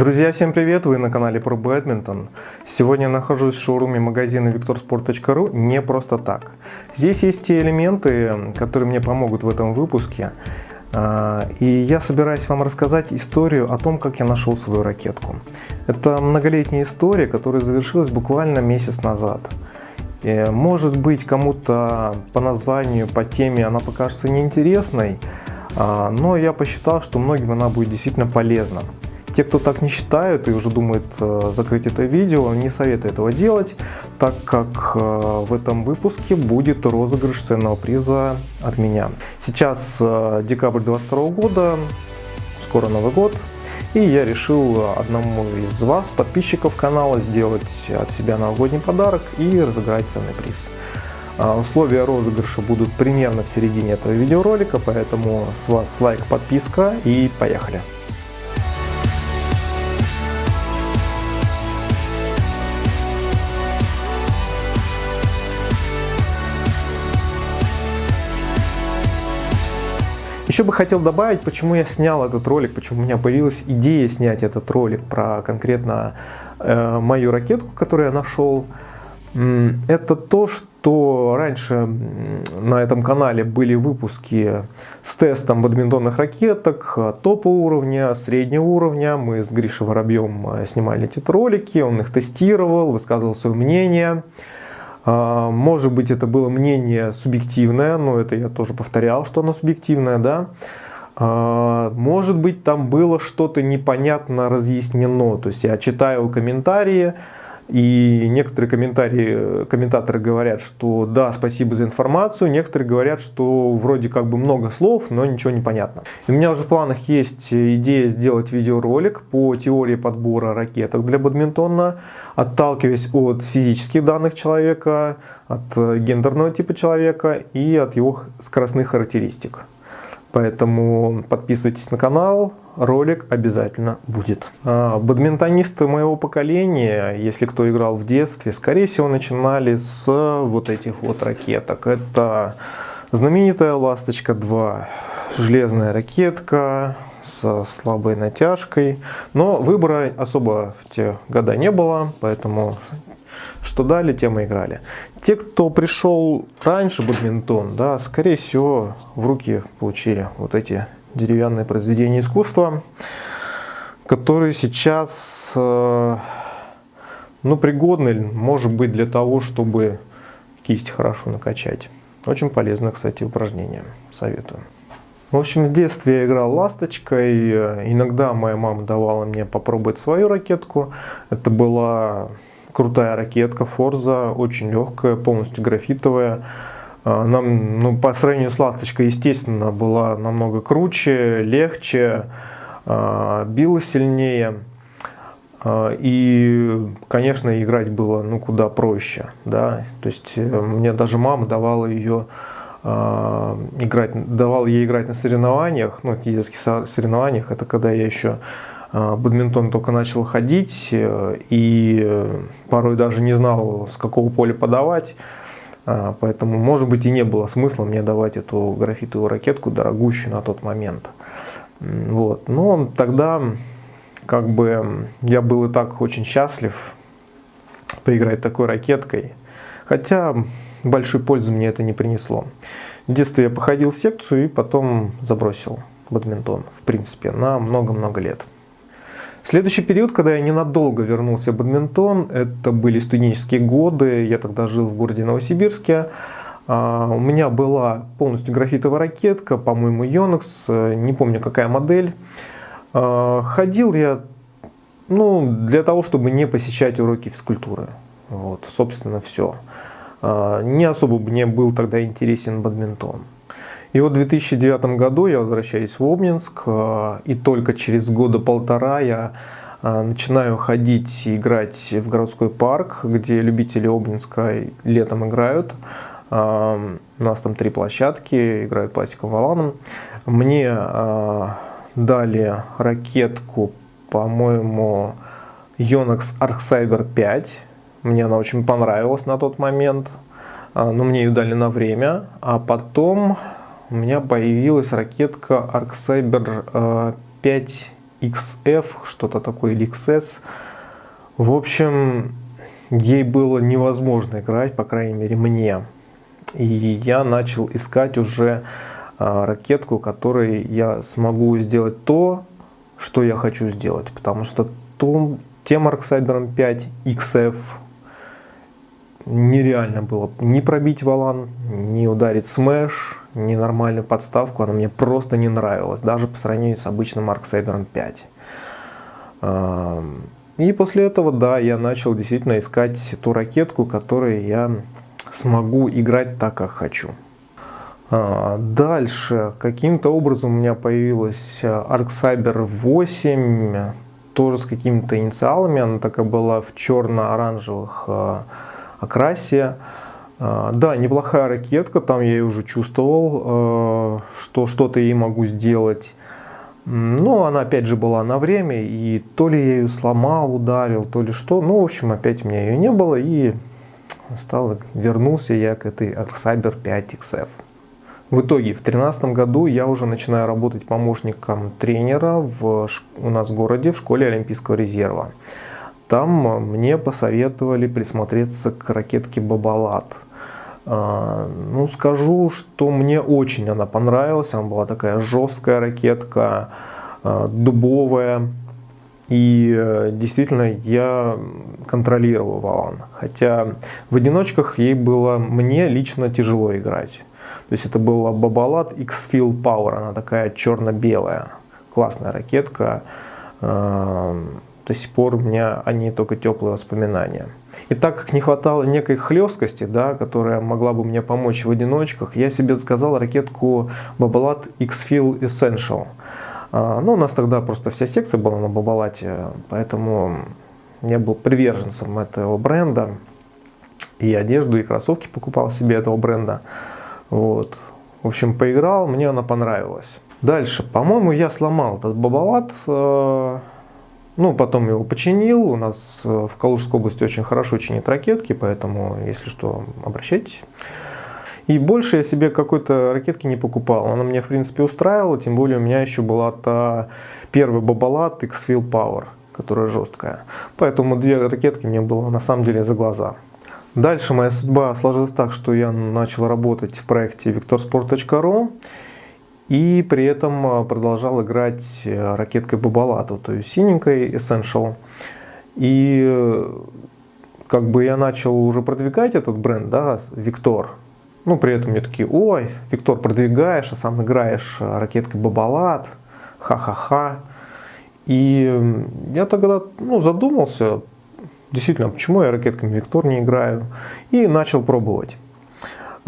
Друзья, всем привет! Вы на канале про бадминтон. Сегодня я нахожусь в шоуруме магазина victorsport.ru не просто так. Здесь есть те элементы, которые мне помогут в этом выпуске. А, и я собираюсь вам рассказать историю о том, как я нашел свою ракетку. Это многолетняя история, которая завершилась буквально месяц назад. И, может быть, кому-то по названию, по теме она покажется неинтересной, а, но я посчитал, что многим она будет действительно полезна. Те, кто так не считают и уже думают э, закрыть это видео, не советую этого делать, так как э, в этом выпуске будет розыгрыш ценного приза от меня. Сейчас э, декабрь 2022 года, скоро Новый год, и я решил одному из вас, подписчиков канала, сделать от себя новогодний подарок и разыграть ценный приз. Условия розыгрыша будут примерно в середине этого видеоролика, поэтому с вас лайк, подписка и поехали! Еще бы хотел добавить, почему я снял этот ролик, почему у меня появилась идея снять этот ролик про конкретно э, мою ракетку, которую я нашел. Это то, что раньше на этом канале были выпуски с тестом бадминтонных ракеток топового уровня, среднего уровня. Мы с Гришей Воробьем э, снимали эти ролики, он их тестировал, высказывал свое мнение. А, может быть, это было мнение субъективное, но это я тоже повторял, что оно субъективное, да. А, может быть, там было что-то непонятно разъяснено. То есть я читаю комментарии, и некоторые комментарии, комментаторы говорят, что да, спасибо за информацию. Некоторые говорят, что вроде как бы много слов, но ничего не понятно. у меня уже в планах есть идея сделать видеоролик по теории подбора ракеток для бадминтона, отталкиваясь от физических данных человека, от гендерного типа человека и от его скоростных характеристик. Поэтому подписывайтесь на канал, ролик обязательно будет. А, бадминтонисты моего поколения, если кто играл в детстве, скорее всего начинали с вот этих вот ракеток. Это знаменитая «Ласточка 2», железная ракетка с слабой натяжкой. Но выбора особо в те года не было, поэтому что дали, тем и играли. Те, кто пришел раньше бадминтон, да, скорее всего, в руки получили вот эти деревянные произведения искусства, которые сейчас э, ну, пригодны, может быть, для того, чтобы кисть хорошо накачать. Очень полезное, кстати, упражнение. Советую. В общем, в детстве я играл ласточкой. Иногда моя мама давала мне попробовать свою ракетку. Это была крутая ракетка Forza, очень легкая, полностью графитовая. А, нам, ну, по сравнению с ласточкой, естественно, была намного круче, легче, а, била сильнее. А, и, конечно, играть было ну, куда проще. Да? То есть э, мне даже мама давала ее играть, давал ей играть на соревнованиях, ну, детских соревнованиях, это когда я еще бадминтон только начал ходить э, и э, порой даже не знал, с какого поля подавать. А, поэтому, может быть, и не было смысла мне давать эту графитовую ракетку, дорогущую на тот момент. Вот. Но тогда как бы я был и так очень счастлив поиграть такой ракеткой. Хотя большой пользы мне это не принесло. В детстве я походил в секцию и потом забросил бадминтон, в принципе, на много-много лет. Следующий период, когда я ненадолго вернулся в бадминтон, это были студенческие годы, я тогда жил в городе Новосибирске. А, у меня была полностью графитовая ракетка, по-моему, Yonex, не помню какая модель. А, ходил я ну, для того, чтобы не посещать уроки физкультуры. Вот, собственно, все. А, не особо мне был тогда интересен бадминтон. И вот в 2009 году я возвращаюсь в Обнинск, э, и только через года полтора я э, начинаю ходить и играть в городской парк, где любители Обнинска летом играют. Э, у нас там три площадки, играют пластиковым валаном. Мне дали ракетку, по-моему, Yonex Arccyber 5. Мне она очень понравилась на тот момент, но мне ее дали на время. А потом у меня появилась ракетка ArcCyber 5 XF, что-то такое, или XS. В общем, ей было невозможно играть, по крайней мере мне. И я начал искать уже а, ракетку, которой я смогу сделать то, что я хочу сделать. Потому что том, тем Arc Cyber 5 XF нереально было не пробить валан, не ударить смеш, не нормальную подставку. Она мне просто не нравилась, даже по сравнению с обычным Arc Cyber 5. И после этого, да, я начал действительно искать ту ракетку, которой я смогу играть так, как хочу. А, дальше, каким-то образом у меня появилась Arc Cyber 8, тоже с какими-то инициалами, она такая была в черно-оранжевых а, окрасе. А, да, неплохая ракетка, там я уже чувствовал, что что-то ей могу сделать. Но она опять же была на время, и то ли я ее сломал, ударил, то ли что. Ну, в общем, опять у меня ее не было, и стал, вернулся я к этой Arccyber 5XF. В итоге, в 2013 году я уже начинаю работать помощником тренера в, у нас в городе в школе Олимпийского резерва. Там мне посоветовали присмотреться к ракетке Бабалат. А, ну, скажу, что мне очень она понравилась. Она была такая жесткая ракетка, а, дубовая. И э, действительно я контролировал валан. Хотя в одиночках ей было мне лично тяжело играть. То есть это была Бабалат X-Field Power. Она такая черно-белая. Классная ракетка. До сих пор у меня они только теплые воспоминания. И так как не хватало некой хлесткости, да, которая могла бы мне помочь в одиночках, я себе заказал ракетку Babolat X-Feel Essential. А, ну, у нас тогда просто вся секция была на Бабалате, поэтому я был приверженцем этого бренда. И одежду, и кроссовки покупал себе этого бренда. Вот. В общем, поиграл, мне она понравилась. Дальше, по-моему, я сломал этот Бабалат э, ну, потом его починил. У нас э, в Калужской области очень хорошо чинят ракетки, поэтому, если что, обращайтесь. И больше я себе какой-то ракетки не покупал. Она мне, в принципе, устраивала. Тем более у меня еще была та первая Бабалат X-Field Power, которая жесткая. Поэтому две ракетки мне было на самом деле за глаза. Дальше моя судьба сложилась так, что я начал работать в проекте victorsport.ru. И при этом а, продолжал играть э, ракеткой Бабалату, то есть синенькой Essential. И э, как бы я начал уже продвигать этот бренд, да, Виктор. Ну, при этом мне такие, ой, Виктор, продвигаешь, а сам играешь э, ракеткой Бабалат, ха-ха-ха. И я тогда ну, задумался, действительно, почему я ракетками Виктор не играю, и начал пробовать.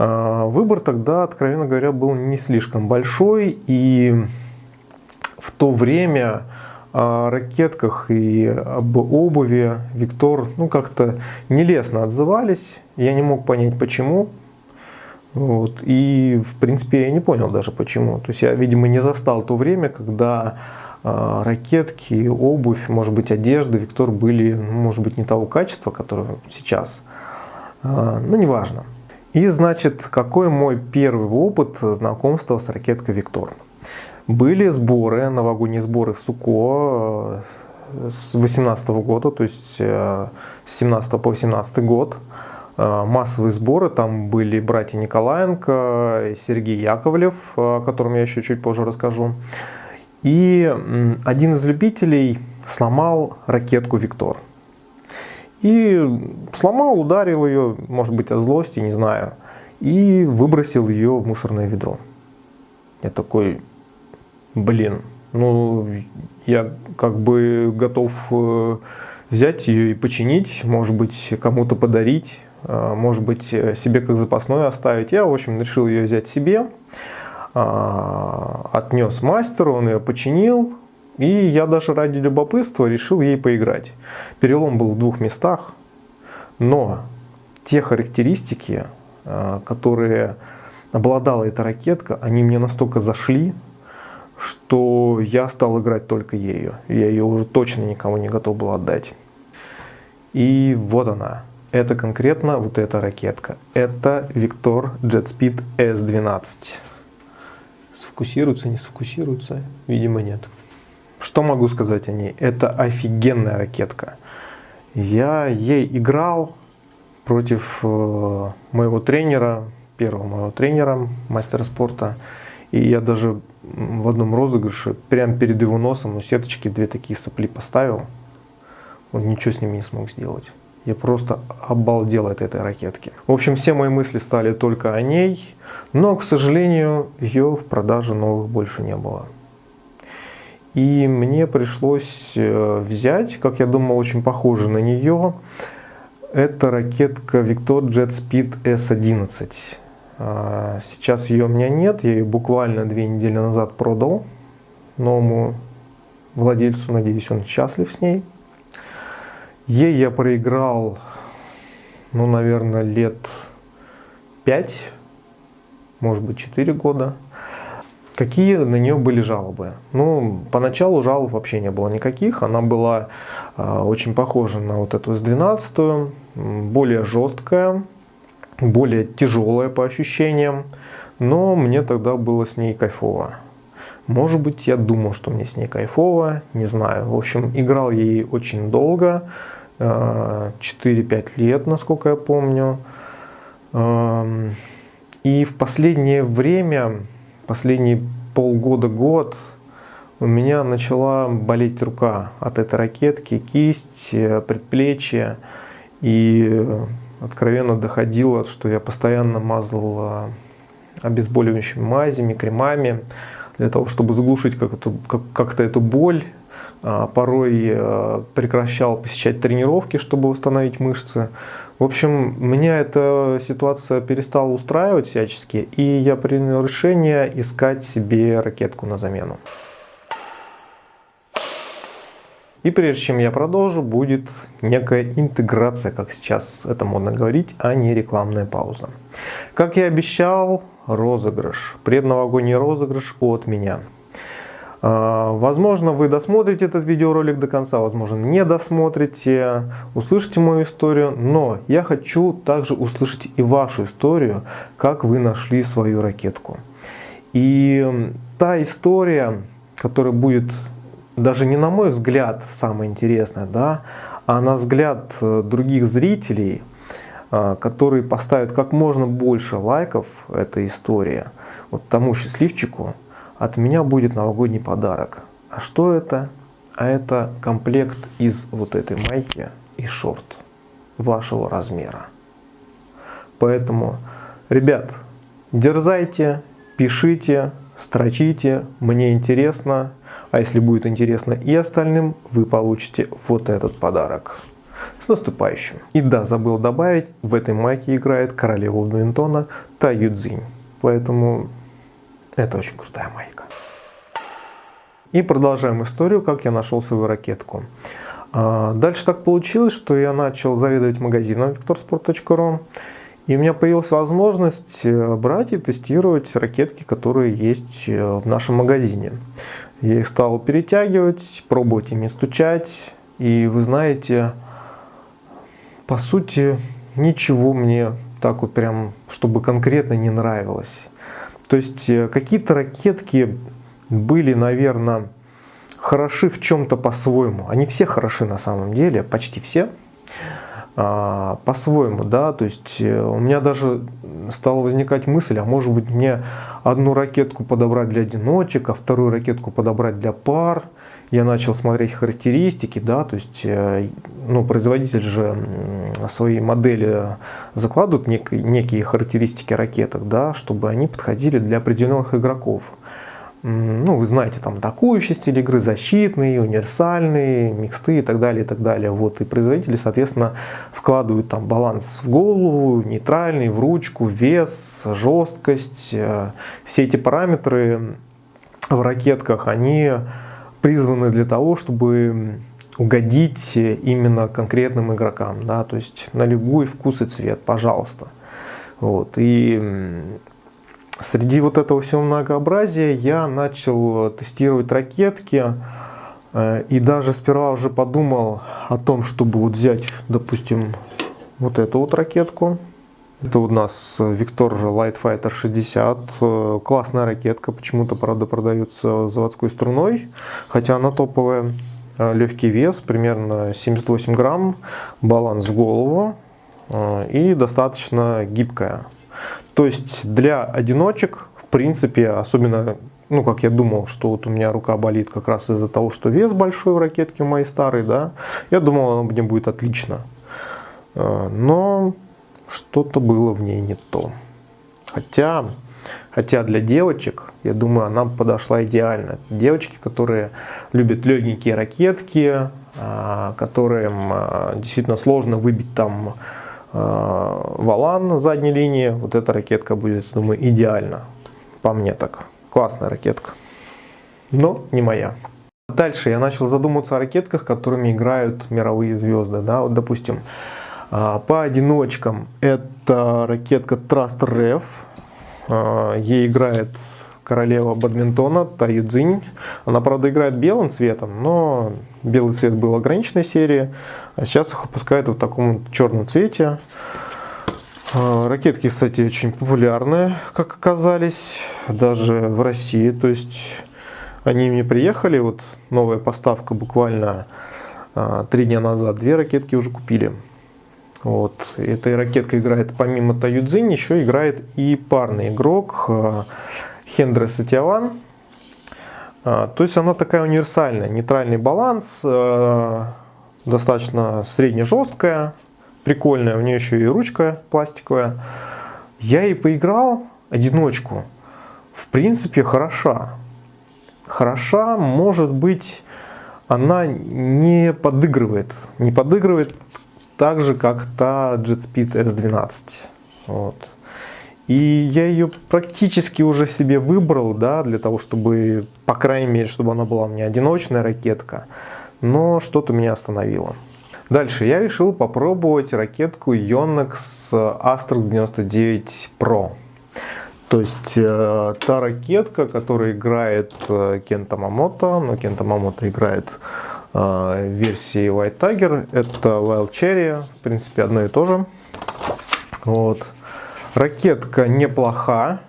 А, выбор тогда, откровенно говоря, был не слишком большой, и в то время о ракетках и об обуви Виктор ну, как-то нелестно отзывались. Я не мог понять, почему. Вот. И, в принципе, я не понял даже почему. То есть я, видимо, не застал то время, когда э, ракетки, обувь, может быть, одежда Виктор были, ну, может быть, не того качества, которое сейчас. Э, ну, неважно. И значит, какой мой первый опыт знакомства с ракеткой Виктор? Были сборы, новогодние сборы в Суко э, с 18 года, то есть э, с 17 по 18 год. Э, массовые сборы, там были братья Николаенко и Сергей Яковлев, о котором я еще чуть позже расскажу. И один из любителей сломал ракетку Виктор. И сломал, ударил ее, может быть, от злости, не знаю. И выбросил ее в мусорное ведро. Я такой, блин, ну, я как бы готов э, взять ее и починить, может быть, кому-то подарить, э, может быть, себе как запасной оставить. Я, в общем, решил ее взять себе, а, отнес мастеру, он ее починил, и я даже ради любопытства решил ей поиграть. Перелом был в двух местах, но те характеристики, э, которые обладала эта ракетка, они мне настолько зашли, что я стал играть только ею. Я ее уже точно никому не готов был отдать. И вот она. Это конкретно вот эта ракетка. Это Victor JetSpeed S12. Сфокусируется, не сфокусируется? Видимо, нет. Что могу сказать о ней? Это офигенная ракетка. Я ей играл против э, моего тренера, первого моего тренера, мастера спорта. И я даже в одном розыгрыше, прямо перед его носом, у сеточки две такие сопли поставил. Он ничего с ними не смог сделать. Я просто обалдел от этой ракетки. В общем, все мои мысли стали только о ней, но, к сожалению, ее в продаже новых больше не было. И мне пришлось э, взять, как я думал, очень похоже на нее. Это ракетка Victor Jet Speed S11. А, сейчас ее у меня нет, я ее буквально две недели назад продал новому владельцу, надеюсь, он счастлив с ней. Ей я проиграл, ну, наверное, лет 5, может быть, 4 года. Какие на нее были жалобы? Ну, поначалу жалоб вообще не было никаких. Она была э, очень похожа на вот эту S12, более жесткая, более тяжелая по ощущениям. Но мне тогда было с ней кайфово. Может быть, я думал, что мне с ней кайфово, не знаю. В общем, играл ей очень долго, 4-5 э, лет, насколько я помню. И в последнее время, последние полгода-год, у меня начала болеть рука от этой ракетки, кисть, э, предплечье. И откровенно доходило, что я постоянно мазал э, обезболивающими мазями, кремами для того, чтобы заглушить как-то как, как эту боль. А, порой э, прекращал посещать тренировки, чтобы восстановить мышцы. В общем, меня эта ситуация перестала устраивать всячески, и я принял решение искать себе ракетку на замену. И прежде чем я продолжу, будет некая интеграция, как сейчас это модно говорить, а не рекламная пауза. Как я обещал, розыгрыш, предновогодний розыгрыш от меня. А, возможно, вы досмотрите этот видеоролик до конца, возможно, не досмотрите, услышите мою историю, но я хочу также услышать и вашу историю, как вы нашли свою ракетку. И та история, которая будет даже не на мой взгляд самое интересное, да, а на взгляд э, других зрителей, э, которые поставят как можно больше лайков этой истории, вот тому счастливчику от меня будет новогодний подарок. А что это? А это комплект из вот этой майки и шорт вашего размера. Поэтому, ребят, дерзайте, пишите, строчите, мне интересно. А если будет интересно и остальным, вы получите вот этот подарок. С наступающим. И да, забыл добавить, в этой майке играет королева бадминтона Та Юдзинь. Поэтому это очень крутая майка. И продолжаем историю, как я нашел свою ракетку. А, дальше так получилось, что я начал заведовать магазином victorsport.ru. И у меня появилась возможность э, брать и тестировать ракетки, которые есть э, в нашем магазине. Я их стал перетягивать, пробовать ими стучать. И вы знаете, по сути, ничего мне так вот прям, чтобы конкретно не нравилось. То есть э, какие-то ракетки были, наверное, хороши в чем-то по-своему. Они все хороши на самом деле, почти все. А, по-своему, да, то есть э, у меня даже стала возникать мысль, а может быть мне одну ракетку подобрать для одиночек, а вторую ракетку подобрать для пар. Я начал смотреть характеристики, да, то есть, э, ну, производитель же свои модели закладывают нек некие характеристики ракеток, да, чтобы они подходили для определенных игроков ну, вы знаете, там атакующий стиль игры, защитный, универсальный, миксты и так далее, и так далее. Вот, и производители, соответственно, вкладывают там баланс в голову, нейтральный, в ручку, вес, жесткость. Э, все эти параметры в ракетках, они призваны для того, чтобы угодить именно конкретным игрокам, да, то есть на любой вкус и цвет, пожалуйста. Вот, и Среди вот этого всего многообразия я начал тестировать ракетки. Э, и даже сперва уже подумал о том, чтобы вот взять, допустим, вот эту вот ракетку. Это у нас Victor Light Fighter 60. Классная ракетка, почему-то, правда, продается заводской струной, хотя она топовая. Легкий вес, примерно 78 грамм, баланс голову и достаточно гибкая. То есть для одиночек, в принципе, особенно ну, как я думал, что вот у меня рука болит как раз из-за того, что вес большой в ракетке моей старой, да, я думал, она мне будет отлично. Но что-то было в ней не то. Хотя, хотя для девочек, я думаю, она подошла идеально. Девочки, которые любят легенькие ракетки, а, которым а, действительно сложно выбить там валан на задней линии, вот эта ракетка будет, думаю, идеально. По мне так. Классная ракетка. Но не моя. Дальше я начал задумываться о ракетках, которыми играют мировые звезды. Да? Вот, допустим, а, по одиночкам это ракетка Trust Ref. А, ей играет королева бадминтона Таюдзинь. Она, правда, играет белым цветом, но белый цвет был ограниченной серии. А сейчас их выпускают в таком черном цвете. А, ракетки, кстати, очень популярны, как оказались, даже в России. То есть они мне приехали, вот новая поставка буквально а, три дня назад, две ракетки уже купили. Вот. Этой ракеткой играет помимо Таюдзинь, еще играет и парный игрок а, Хендре Сатьяван. То есть она такая универсальная, нейтральный баланс, достаточно средне-жесткая, прикольная, у нее еще и ручка пластиковая. Я и поиграл одиночку. В принципе, хороша. Хороша, может быть, она не подыгрывает. Не подыгрывает так же, как та JetSpeed S12. Вот. И я ее практически уже себе выбрал, да, для того, чтобы, по крайней мере, чтобы она была у меня одиночная ракетка. Но что-то меня остановило. Дальше я решил попробовать ракетку Yonex Astrix 99 Pro. То есть э, та ракетка, которая играет э, Кента Мамото, но Кента Мамото играет версии White Tiger, это Wild Cherry, в принципе одно и то же. Вот. Ракетка неплоха,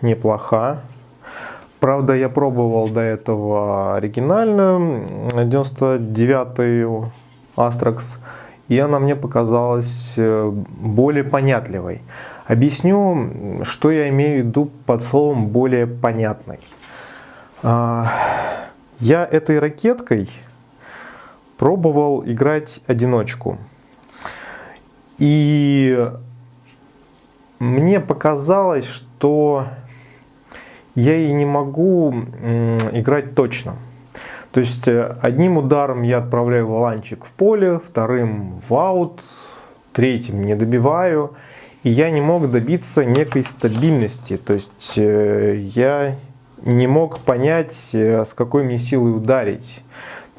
неплоха. Правда, я пробовал до этого оригинальную, 99 Астракс, и она мне показалась э, более понятливой. Объясню, что я имею в виду под словом «более понятной». А, я этой ракеткой пробовал играть одиночку. И мне показалось, что я и не могу играть точно. То есть э, одним ударом я отправляю валанчик в поле, вторым в аут, третьим не добиваю. И я не мог добиться некой стабильности. То есть э, я не мог понять, э, с какой мне силой ударить.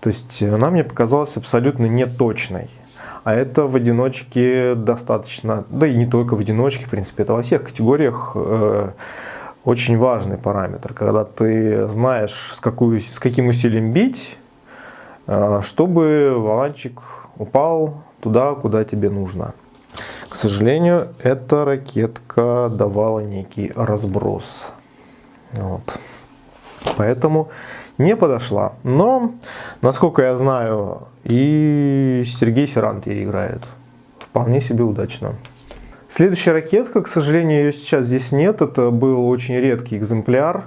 То есть она мне показалась абсолютно неточной. А это в одиночке достаточно, да и не только в одиночке, в принципе, это во всех категориях очень важный параметр, когда ты знаешь, с, какую, с каким усилием бить, э, чтобы валанчик упал туда, куда тебе нужно. К сожалению, эта ракетка давала некий разброс. Вот. Поэтому не подошла. Но, насколько я знаю, и Сергей Феррант ей играет. Вполне себе удачно. Следующая ракетка, к сожалению, ее сейчас здесь нет. Это был очень редкий экземпляр.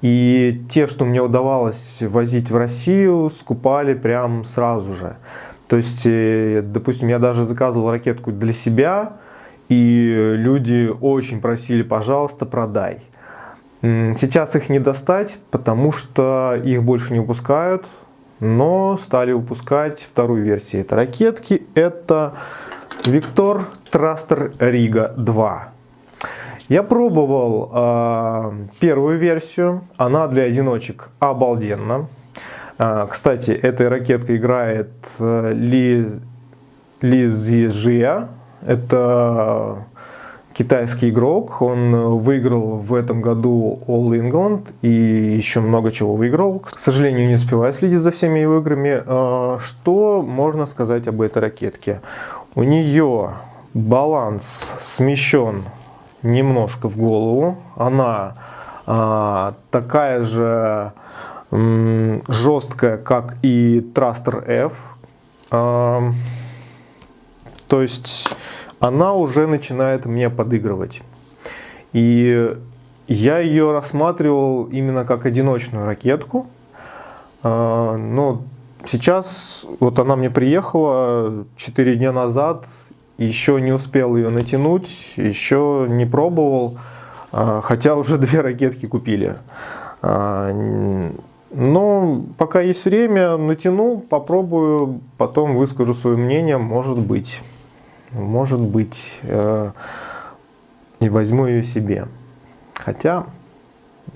И те, что мне удавалось возить в Россию, скупали прям сразу же. То есть, э, допустим, я даже заказывал ракетку для себя, и люди очень просили, пожалуйста, продай. Сейчас их не достать, потому что их больше не выпускают, но стали выпускать вторую версию этой ракетки. Это Виктор Трастер Рига 2. Я пробовал э, первую версию, она для одиночек обалденна. Э, кстати, этой ракеткой играет э, Ли, Ли Зижия, это китайский игрок, он выиграл в этом году All England и еще много чего выиграл. К сожалению, не успеваю следить за всеми его играми. Что можно сказать об этой ракетке? У нее баланс смещен немножко в голову. Она а, такая же жесткая, как и Thruster F. А, то есть она уже начинает мне подыгрывать. И я ее рассматривал именно как одиночную ракетку. А, но сейчас вот она мне приехала 4 дня назад, еще не успел ее натянуть, еще не пробовал, а, хотя уже две ракетки купили. А, но пока есть время, натяну, попробую, потом выскажу свое мнение, может быть. Может быть, э, и возьму ее себе. Хотя,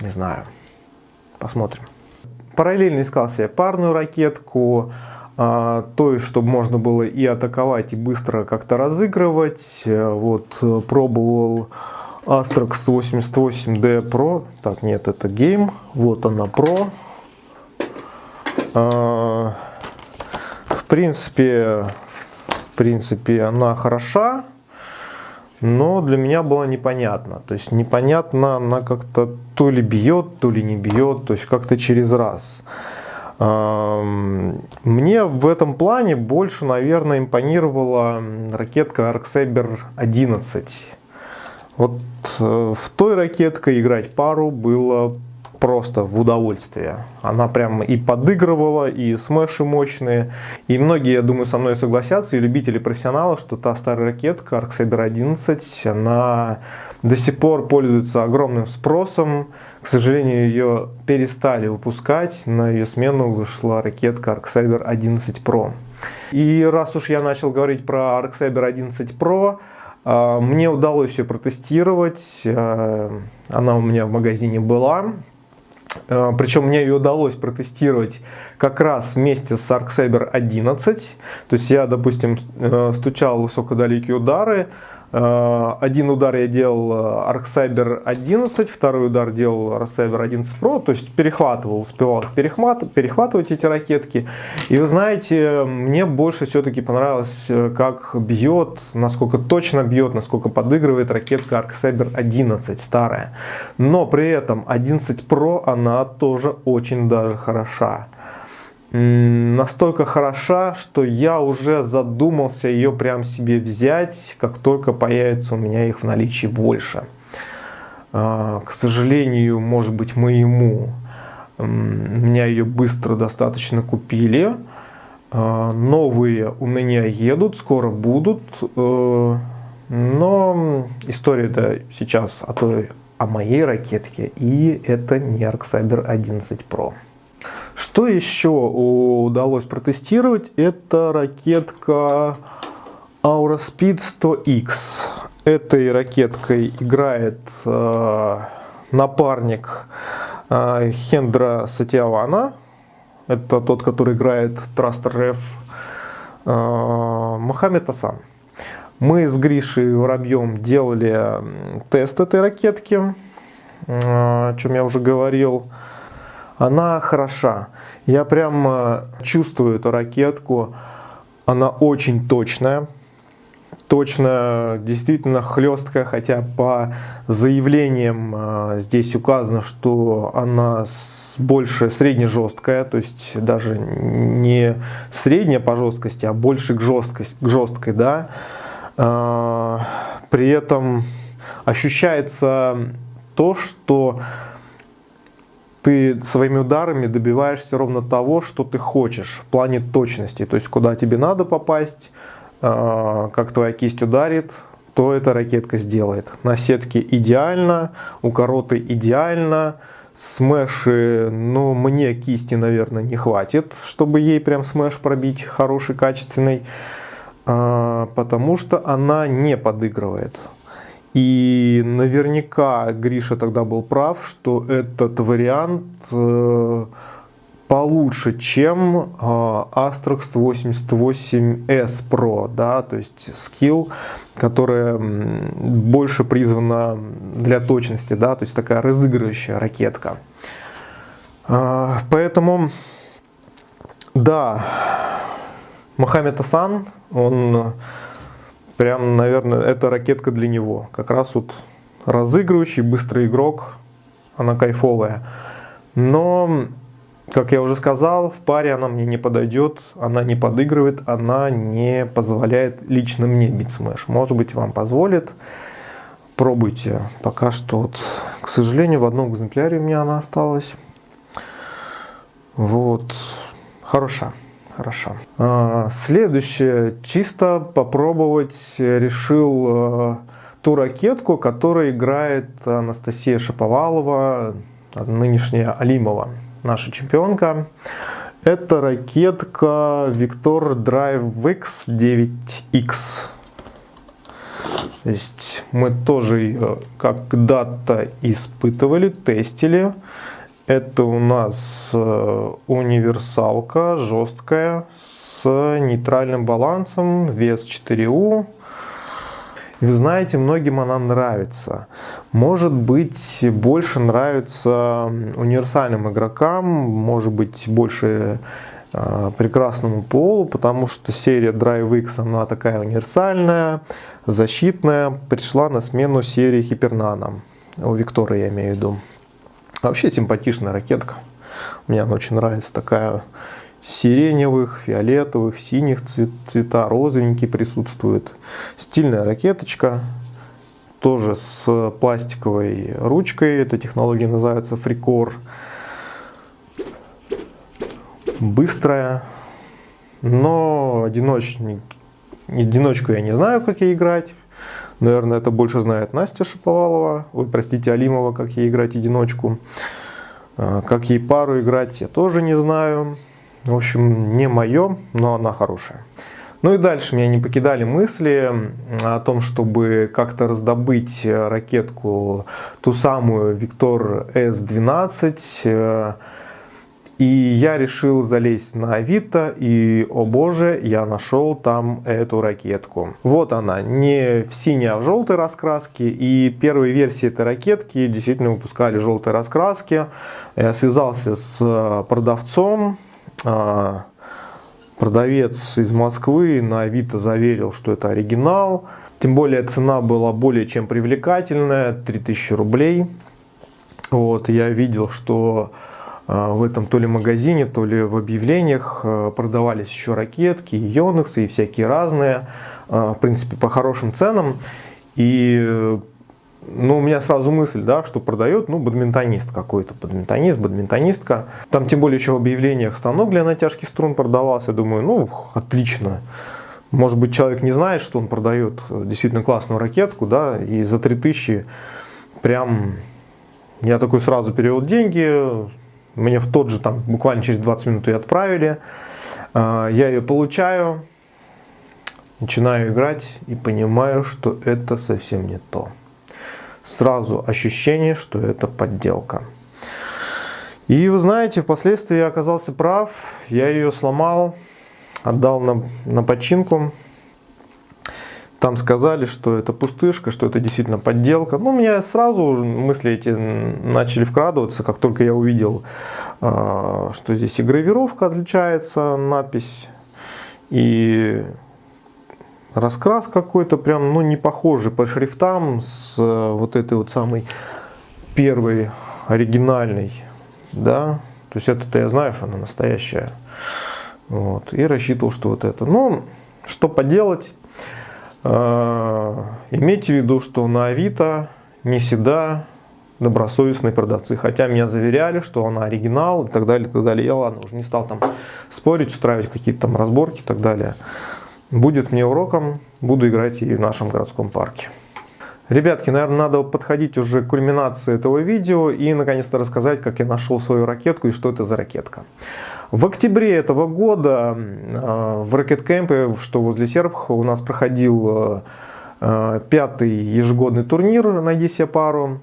не знаю, посмотрим. Параллельно искал себе парную ракетку, а, то есть, чтобы можно было и атаковать, и быстро как-то разыгрывать. Э, вот, э, пробовал Astrox 88D Pro. Так, нет, это Game. Вот она Pro. В принципе, в принципе, она хороша, но для меня было непонятно. То есть непонятно, она как-то то ли бьет, то ли не бьет, то есть как-то через раз. Мне в этом плане больше, наверное, импонировала ракетка Arcsaber 11. Вот э, в той ракетке играть пару было просто в удовольствие. Она прям и подыгрывала, и смеши мощные. И многие, я думаю, со мной согласятся, и любители профессионала, что та старая ракетка Arcsaber 11, она до сих пор пользуется огромным спросом. К сожалению, ее перестали выпускать. На ее смену вышла ракетка Arcsaber 11 Pro. И раз уж я начал говорить про Arcsaber 11 Pro, а, мне удалось ее протестировать. А, она у меня в магазине была. А, Причем мне ее удалось протестировать как раз вместе с Arcsaber 11. То есть я, допустим, э, стучал высокодалекие удары, Э, один удар я делал э, ArcCyber 11, второй удар делал ArcCyber 11 Pro, то есть перехватывал, успевал перехват, перехватывать эти ракетки. И вы знаете, мне больше все-таки понравилось, э, как бьет, насколько точно бьет, насколько подыгрывает ракетка ArcCyber 11 старая. Но при этом 11 Pro она тоже очень даже хороша настолько хороша, что я уже задумался ее прям себе взять, как только появится у меня их в наличии больше. А, к сожалению, может быть моему, меня ее быстро достаточно купили. А, новые у меня едут, скоро будут. Э, но история это сейчас о той, о моей ракетке, и это не ArcCyber 11 Pro. Что еще удалось протестировать? Это ракетка Aurospeed 100X. Этой ракеткой играет э, напарник э, Хендра Сатиавана. Это тот, который играет Thruster Ref. Э, Мохаммед Асан. Мы с Гришей Воробьем делали тест этой ракетки, э, о чем я уже говорил она хороша. Я прям э, чувствую эту ракетку. Она очень точная. Точно, действительно хлесткая, хотя по заявлениям э, здесь указано, что она больше средне-жесткая, то есть даже не средняя по жесткости, а больше к, жесткость, к жесткой, да. Э, при этом ощущается то, что ты своими ударами добиваешься ровно того, что ты хочешь в плане точности. То есть, куда тебе надо попасть, а, как твоя кисть ударит, то эта ракетка сделает. На сетке идеально, у короты идеально, смеши, ну, мне кисти, наверное, не хватит, чтобы ей прям смеш пробить хороший, качественный, а, потому что она не подыгрывает. И наверняка Гриша тогда был прав, что этот вариант э, получше, чем э, Astrox 88S Pro, да, то есть скилл, которая больше призвана для точности, да, то есть такая разыгрывающая ракетка. Э, поэтому, да, Мохаммед Асан, он прям, наверное, это ракетка для него. Как раз вот разыгрывающий, быстрый игрок, она кайфовая. Но, как я уже сказал, в паре она мне не подойдет, она не подыгрывает, она не позволяет лично мне бить смеш. Может быть, вам позволит. Пробуйте. Пока что, вот, к сожалению, в одном экземпляре у меня она осталась. Вот. Хороша. Хорошо. А, следующее. Чисто попробовать решил а, ту ракетку, которую играет Анастасия Шаповалова, нынешняя Алимова, наша чемпионка. Это ракетка Victor Drive X 9X. То есть мы тоже ее когда-то испытывали, тестили. Это у нас э, универсалка жесткая с нейтральным балансом, вес 4У. Вы знаете, многим она нравится. Может быть, больше нравится универсальным игрокам, может быть, больше э, прекрасному полу, потому что серия Drive X, она такая универсальная, защитная, пришла на смену серии Hypernano. У Виктора я имею в виду. Вообще симпатичная ракетка. Мне она очень нравится. Такая сиреневых, фиолетовых, синих цвет, цвета, розовенькие присутствуют. Стильная ракеточка. Тоже с пластиковой ручкой. Эта технология называется фрикор. Быстрая. Но одиночник, одиночку я не знаю, как ей играть. Наверное, это больше знает Настя Шаповалова, ой, простите, Алимова, как ей играть одиночку. А, как ей пару играть, я тоже не знаю. В общем, не мое, но она хорошая. Ну и дальше меня не покидали мысли о том, чтобы как-то раздобыть ракетку, ту самую Виктор S12, и я решил залезть на Авито, и, о боже, я нашел там эту ракетку. Вот она, не в синей, а в желтой раскраске. И первые версии этой ракетки действительно выпускали желтые раскраски. Я связался с продавцом. А, продавец из Москвы на Авито заверил, что это оригинал. Тем более цена была более чем привлекательная, 3000 рублей. Вот, я видел, что в этом то ли магазине, то ли в объявлениях а, продавались еще ракетки, и и всякие разные, а, в принципе, по хорошим ценам. И ну, у меня сразу мысль, да, что продает, ну, бадминтонист какой-то, бадминтонист, бадминтонистка. Там тем более еще в объявлениях станок для натяжки струн продавался. Я думаю, ну, отлично. Может быть, человек не знает, что он продает действительно классную ракетку, да, и за 3000 прям я такой сразу перевел деньги, мне в тот же, там, буквально через 20 минут ее отправили. А, я ее получаю, начинаю играть и понимаю, что это совсем не то. Сразу ощущение, что это подделка. И вы знаете, впоследствии я оказался прав, я ее сломал, отдал на, на починку. Там сказали, что это пустышка, что это действительно подделка. Ну, у меня сразу мысли эти начали вкрадываться, как только я увидел, а, что здесь и гравировка отличается, надпись, и раскрас какой-то прям, ну, не похожий по шрифтам с вот этой вот самой первой оригинальной, да. То есть это-то я знаю, что она настоящая. Вот. И рассчитывал, что вот это. Ну, что поделать. А, имейте в виду, что на Авито не всегда добросовестные продавцы. Хотя меня заверяли, что она оригинал и так далее, и так далее. Я ладно, уже не стал там спорить, устраивать какие-то там разборки и так далее. Будет мне уроком, буду играть и в нашем городском парке. Ребятки, наверное, надо подходить уже к кульминации этого видео и наконец-то рассказать, как я нашел свою ракетку и что это за ракетка. В октябре этого года э, в ракеткемпе, что возле Сербха, у нас проходил э, э, пятый ежегодный турнир «Найди себе пару».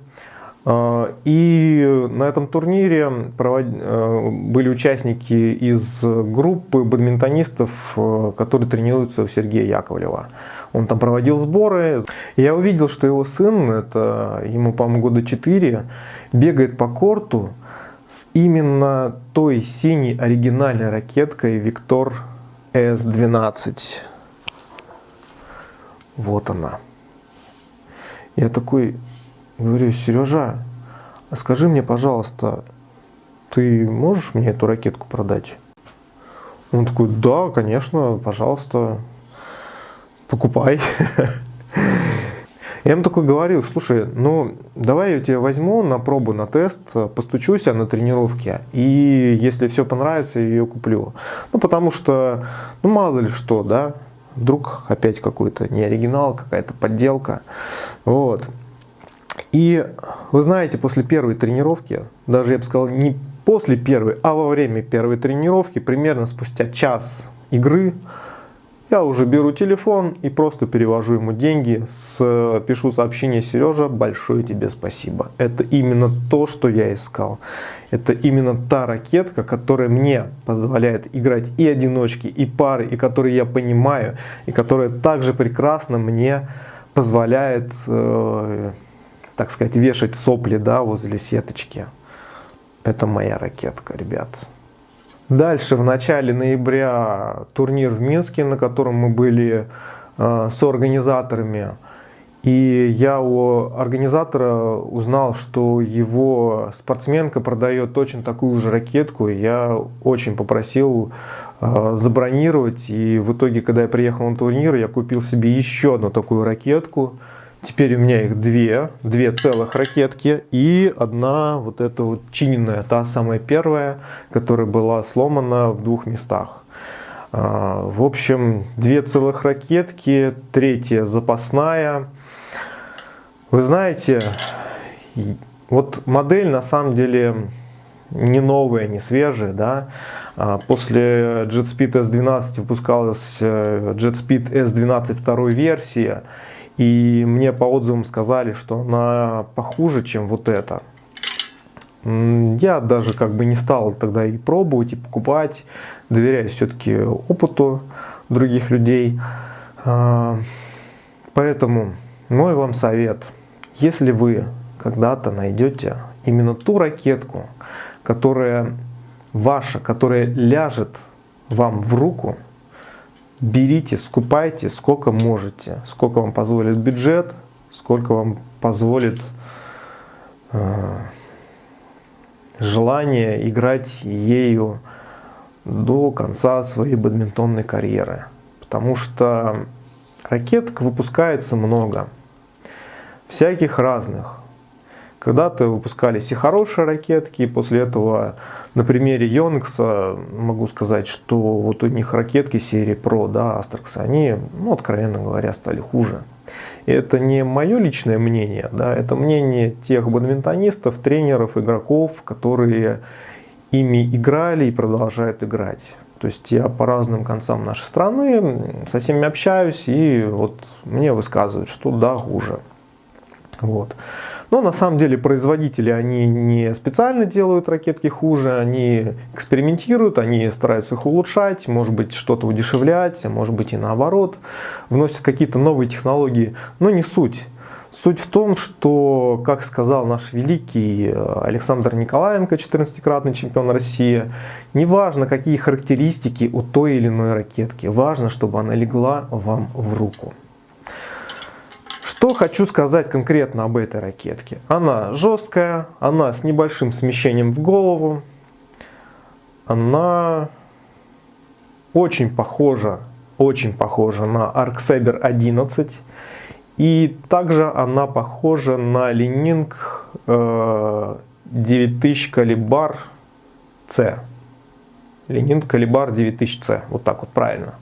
И на этом турнире были участники из группы бадминтонистов, которые тренируются у Сергея Яковлева. Он там проводил сборы. И я увидел, что его сын, это ему, по-моему, года 4, бегает по корту с именно той синей оригинальной ракеткой Виктор S12. Вот она. Я такой говорю, Сережа, а скажи мне, пожалуйста, ты можешь мне эту ракетку продать? Он такой, да, конечно, пожалуйста, покупай. Я ему такой говорил, слушай, ну давай я тебя возьму на пробу, на тест, постучусь я на тренировке, и если все понравится, я ее куплю. Ну потому что, ну мало ли что, да, вдруг опять какой-то не оригинал, какая-то подделка. Вот. И вы знаете, после первой тренировки, даже я бы сказал, не после первой, а во время первой тренировки, примерно спустя час игры, я уже беру телефон и просто перевожу ему деньги, с, пишу сообщение Сережа, большое тебе спасибо. Это именно то, что я искал. Это именно та ракетка, которая мне позволяет играть и одиночки, и пары, и которые я понимаю, и которая также прекрасно мне позволяет, э, так сказать, вешать сопли да, возле сеточки. Это моя ракетка, ребят. Дальше в начале ноября турнир в Минске, на котором мы были э, организаторами. И я у организатора узнал, что его спортсменка продает очень такую же ракетку. Я очень попросил э, забронировать. И в итоге, когда я приехал на турнир, я купил себе еще одну такую ракетку. Теперь у меня их две, две целых ракетки и одна вот эта вот чиненная, та самая первая, которая была сломана в двух местах. А, в общем, две целых ракетки, третья запасная. Вы знаете, вот модель на самом деле не новая, не свежая, да. А, после JetSpeed S12 выпускалась э, JetSpeed S12 второй версия. И мне по отзывам сказали, что она похуже, чем вот эта. Я даже как бы не стал тогда и пробовать, и покупать. Доверяюсь все-таки опыту других людей. А, поэтому мой вам совет. Если вы когда-то найдете именно ту ракетку, которая ваша, которая ляжет вам в руку, берите, скупайте сколько можете, сколько вам позволит бюджет, сколько вам позволит э, желание играть ею до конца своей бадминтонной карьеры. Потому что ракеток выпускается много, всяких разных. Когда-то выпускались и хорошие ракетки, и после этого на примере Yonex могу сказать, что вот у них ракетки серии Pro, да, Astrax, они, ну, откровенно говоря, стали хуже. И это не мое личное мнение, да, это мнение тех бадминтонистов, тренеров, игроков, которые ими играли и продолжают играть. То есть я по разным концам нашей страны со всеми общаюсь, и вот мне высказывают, что да, хуже. Вот. Но на самом деле производители, они не специально делают ракетки хуже, они экспериментируют, они стараются их улучшать, может быть что-то удешевлять, а может быть и наоборот, вносят какие-то новые технологии, но не суть. Суть в том, что, как сказал наш великий э, Александр Николаенко, 14-кратный чемпион России, неважно, какие характеристики у той или иной ракетки, важно, чтобы она легла вам в руку. Что хочу сказать конкретно об этой ракетке. Она жесткая, она с небольшим смещением в голову, она очень похожа, очень похожа на Arcsaber 11. И также она похожа на Ленинг 9000 э, Калибар C. Ленинг Калибар 9000C. Вот так вот правильно.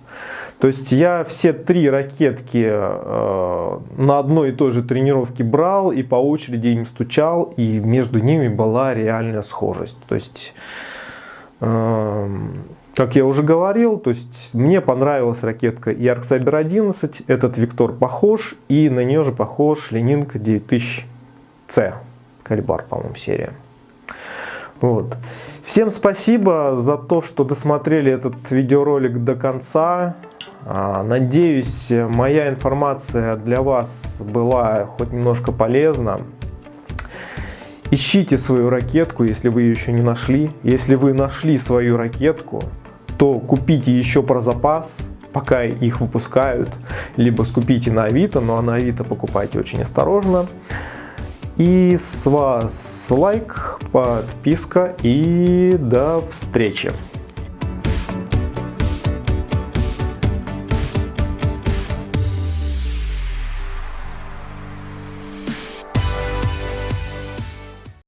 То есть я все три ракетки э, на одной и той же тренировке брал и по очереди им стучал, и между ними была реальная схожесть. То есть, э, как я уже говорил, то есть мне понравилась ракетка и Arcsaber 11, этот Виктор похож, и на нее же похож Ленинг 9000C, калибар, по-моему, серия. Вот. Всем спасибо за то, что досмотрели этот видеоролик до конца. А, надеюсь, моя информация для вас была хоть немножко полезна. Ищите свою ракетку, если вы ее еще не нашли. Если вы нашли свою ракетку, то купите еще про запас, пока их выпускают, либо скупите на Авито, но на Авито покупайте очень осторожно. И с вас лайк, подписка и до встречи.